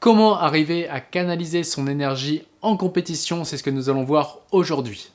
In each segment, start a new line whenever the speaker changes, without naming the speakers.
Comment arriver à canaliser son énergie en compétition C'est ce que nous allons voir aujourd'hui.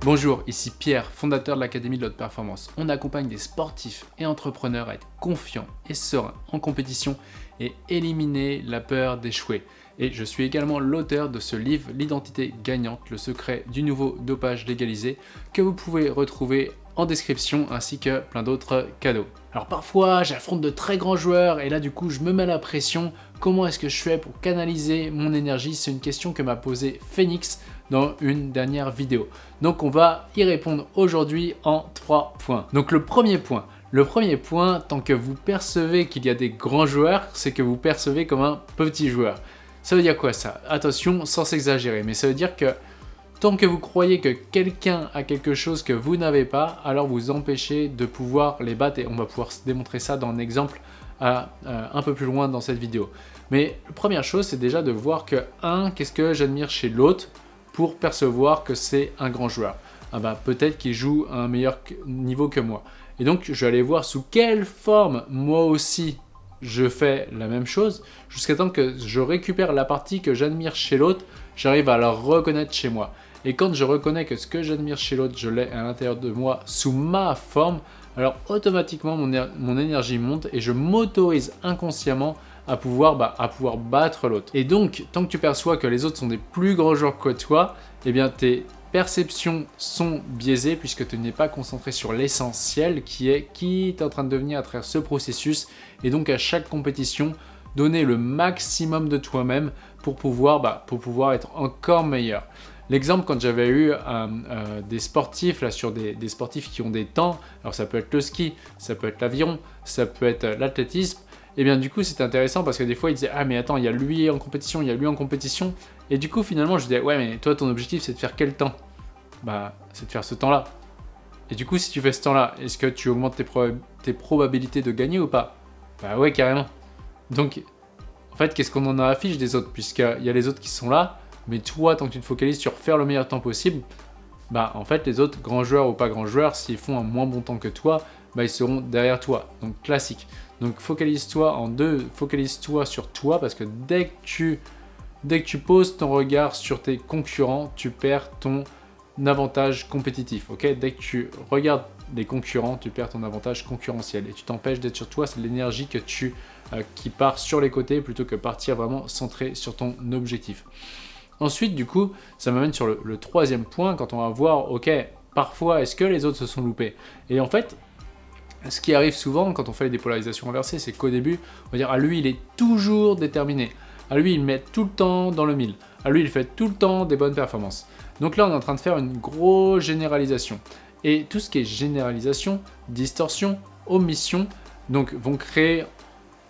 Bonjour, ici Pierre, fondateur de l'Académie de l'Haute Performance. On accompagne des sportifs et entrepreneurs à être confiants et sereins en compétition et éliminer la peur d'échouer. Et je suis également l'auteur de ce livre, L'identité gagnante, le secret du nouveau dopage légalisé, que vous pouvez retrouver en description ainsi que plein d'autres cadeaux. Alors parfois j'affronte de très grands joueurs et là du coup je me mets la pression. Comment est-ce que je fais pour canaliser mon énergie? C'est une question que m'a posée Phoenix dans une dernière vidéo. Donc on va y répondre aujourd'hui en trois points. Donc le premier point, le premier point, tant que vous percevez qu'il y a des grands joueurs, c'est que vous percevez comme un petit joueur. Ça veut dire quoi ça? Attention, sans s'exagérer, mais ça veut dire que Tant que vous croyez que quelqu'un a quelque chose que vous n'avez pas, alors vous empêchez de pouvoir les battre et on va pouvoir démontrer ça dans un exemple euh, un peu plus loin dans cette vidéo. Mais première chose, c'est déjà de voir que, un, qu'est-ce que j'admire chez l'autre pour percevoir que c'est un grand joueur? Ah bah, peut-être qu'il joue à un meilleur niveau que moi. Et donc, je vais aller voir sous quelle forme moi aussi je fais la même chose, jusqu'à temps que je récupère la partie que j'admire chez l'autre, j'arrive à la reconnaître chez moi. Et quand je reconnais que ce que j'admire chez l'autre, je l'ai à l'intérieur de moi sous ma forme, alors automatiquement mon, énergie monte et je m'autorise inconsciemment à pouvoir, bah, à pouvoir battre l'autre. Et donc, tant que tu perçois que les autres sont des plus grands joueurs que toi, eh bien tes perceptions sont biaisées puisque tu n'es pas concentré sur l'essentiel qui est qui tu es en train de devenir à travers ce processus. Et donc à chaque compétition, donner le maximum de toi-même pour bah, pour pouvoir être encore meilleur. L'exemple, quand j'avais eu euh, euh, des sportifs, là, sur des, sportifs qui ont des temps, alors ça peut être le ski, ça peut être l'aviron, ça peut être euh, l'athlétisme, et eh bien du coup c'est intéressant parce que des fois ils disaient « Ah mais attends, il y a lui en compétition, il y a lui en compétition », et du coup finalement je disais « Ouais mais toi ton objectif c'est de faire quel temps ?» Bah c'est de faire ce temps-là. Et du coup si tu fais ce temps-là, est-ce que tu augmentes tes, probabilités de gagner ou pas? Bah ouais carrément. Donc en fait qu'est-ce qu'on en affiche des autres? Puisqu'il y a les autres qui sont là, mais toi, tant que tu te focalises sur faire le meilleur temps possible, bah en fait les autres grands joueurs ou pas grands joueurs, s'ils font un moins bon temps que toi, bah ils seront derrière toi. Donc classique. Donc focalise-toi en deux, focalise-toi sur toi parce que dès que tu dès que tu poses ton regard sur tes concurrents, tu perds ton avantage compétitif. Ok? Dès que tu regardes les concurrents, tu perds ton avantage concurrentiel et tu t'empêches d'être sur toi. C'est l'énergie que tu euh, qui part sur les côtés plutôt que partir vraiment centré sur ton objectif. Ensuite, du coup, ça m'amène sur le, troisième point, quand on va voir, ok, parfois, est-ce que les autres se sont loupés? Et en fait, ce qui arrive souvent quand on fait les dépolarisations inversées, c'est qu'au début, on va dire, à ah, lui, il est toujours déterminé. À ah, lui, il met tout le temps dans le mille. À ah, lui, il fait tout le temps des bonnes performances. Donc là, on est en train de faire une grosse généralisation. Et tout ce qui est généralisation, distorsion, omission, donc vont créer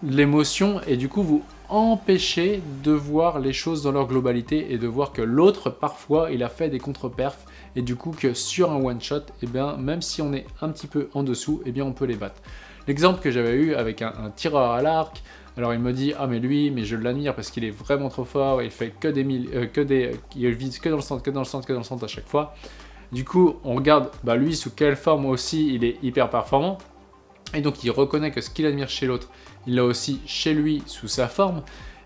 l'émotion et du coup vous empêcher de voir les choses dans leur globalité et de voir que l'autre, parfois, il a fait des contre-perfs et du coup que sur un one-shot, et eh bien, même si on est un petit peu en dessous, et eh bien, on peut les battre. L'exemple que j'avais eu avec un, tireur à l'arc, alors il me dit ah mais lui mais je l'admire parce qu'il est vraiment trop fort, il fait que des mille, euh, que des, il vise que dans le centre, que dans le centre, que dans le centre à chaque fois. Du coup on regarde bah lui sous quelle forme aussi il est hyper performant et donc il reconnaît que ce qu'il admire chez l'autre, il l'a aussi chez lui sous sa forme.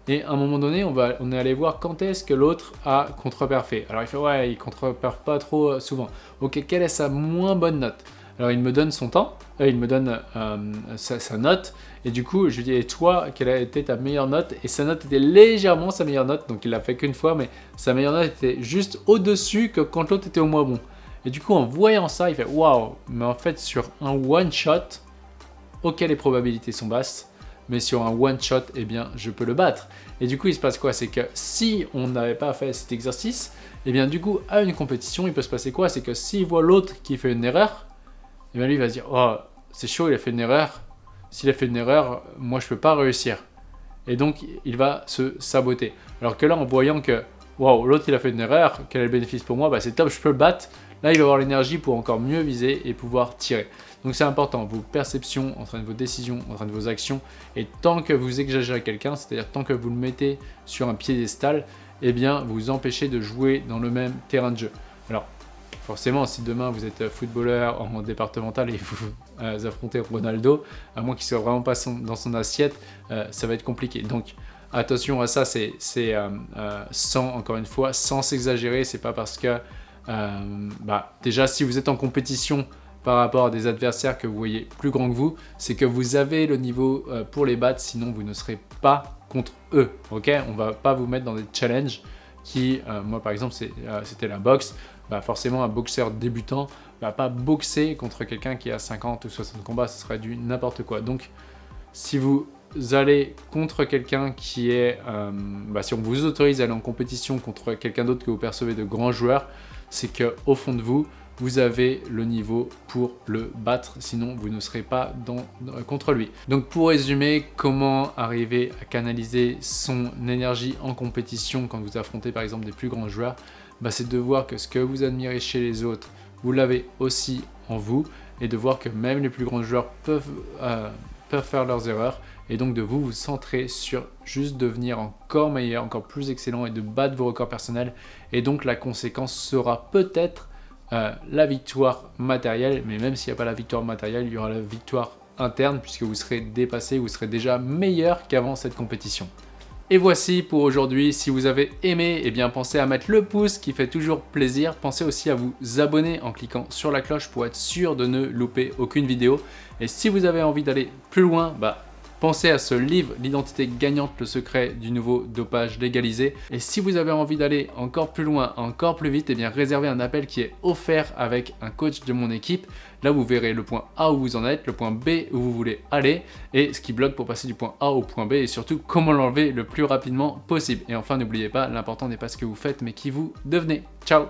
Et à un moment donné, on, est allé voir quand est-ce que l'autre a contre-perfé. Alors il fait ouais, il contre-perf pas trop euh, souvent. Ok, quelle est sa moins bonne note? Alors il me donne son temps, euh, il me donne euh, sa, note, et du coup je lui dis et toi, quelle a été ta meilleure note? Et sa note était légèrement sa meilleure note, donc il l'a fait qu'une fois, mais sa meilleure note était juste au-dessus que quand l'autre était au moins bon. Et du coup en voyant ça, il fait waouh, mais en fait sur un one-shot, ok les probabilités sont basses, mais sur un one shot, eh bien, je peux le battre. Et du coup, il se passe quoi? C'est que si on n'avait pas fait cet exercice, eh bien, du coup, à une compétition, il peut se passer quoi? C'est que s'il voit l'autre qui fait une erreur, eh bien, lui, il va se dire, oh, c'est chaud, il a fait une erreur. S'il a fait une erreur, moi, je peux pas réussir. Et donc, il va se saboter. Alors que là, en voyant que, waouh, l'autre, il a fait une erreur, quel est le bénéfice pour moi? Bah, C'est top, je peux le battre. Là, il va avoir l'énergie pour encore mieux viser et pouvoir tirer. Donc c'est important, vos perceptions, en train de vos décisions, en train de vos actions, et tant que vous exagérez quelqu'un, c'est-à-dire tant que vous le mettez sur un piédestal, eh bien vous empêchez de jouer dans le même terrain de jeu. Alors, forcément, si demain vous êtes footballeur en départemental et vous euh, affrontez Ronaldo, à moins qu'il soit vraiment pas dans son assiette, euh, ça va être compliqué. Donc attention à ça, c'est euh, sans, encore une fois, sans s'exagérer, c'est pas parce que, bah, déjà si vous êtes en compétition par rapport à des adversaires que vous voyez plus grands que vous, c'est que vous avez le niveau pour les battre, sinon vous ne serez pas contre eux, ok? On va pas vous mettre dans des challenges qui, moi par exemple, c'était la boxe, bah forcément un boxeur débutant va pas boxer contre quelqu'un qui a 50 ou 60 combats, ce serait du n'importe quoi. Donc si vous allez contre quelqu'un qui est... Euh, bah, si on vous autorise à aller en compétition contre quelqu'un d'autre que vous percevez de grands joueurs, c'est qu'au fond de vous, vous avez le niveau pour le battre, sinon vous ne serez pas contre lui. Donc pour résumer, comment arriver à canaliser son énergie en compétition quand vous affrontez par exemple des plus grands joueurs bah, c'est de voir que ce que vous admirez chez les autres, vous l'avez aussi en vous, et de voir que même les plus grands joueurs peuvent, euh, peuvent faire leurs erreurs, et donc de vous vous centrer sur juste devenir encore meilleur, encore plus excellent, et de battre vos records personnels, et donc la conséquence sera peut-être euh, la victoire matérielle, mais même s'il n'y a pas la victoire matérielle, il y aura la victoire interne, puisque vous serez dépassé, vous serez déjà meilleur qu'avant cette compétition. Et voici pour aujourd'hui, si vous avez aimé, eh bien pensez à mettre le pouce qui fait toujours plaisir. Pensez aussi à vous abonner en cliquant sur la cloche pour être sûr de ne louper aucune vidéo. Et si vous avez envie d'aller plus loin, bah Pensez à ce livre, L'identité gagnante, le secret du nouveau dopage légalisé. Et si vous avez envie d'aller encore plus loin, encore plus vite, eh bien réservez un appel qui est offert avec un coach de mon équipe. Là, vous verrez le point A où vous en êtes, le point B où vous voulez aller, et ce qui bloque pour passer du point A au point B, et surtout comment l'enlever le plus rapidement possible. Et enfin, n'oubliez pas, l'important n'est pas ce que vous faites, mais qui vous devenez. Ciao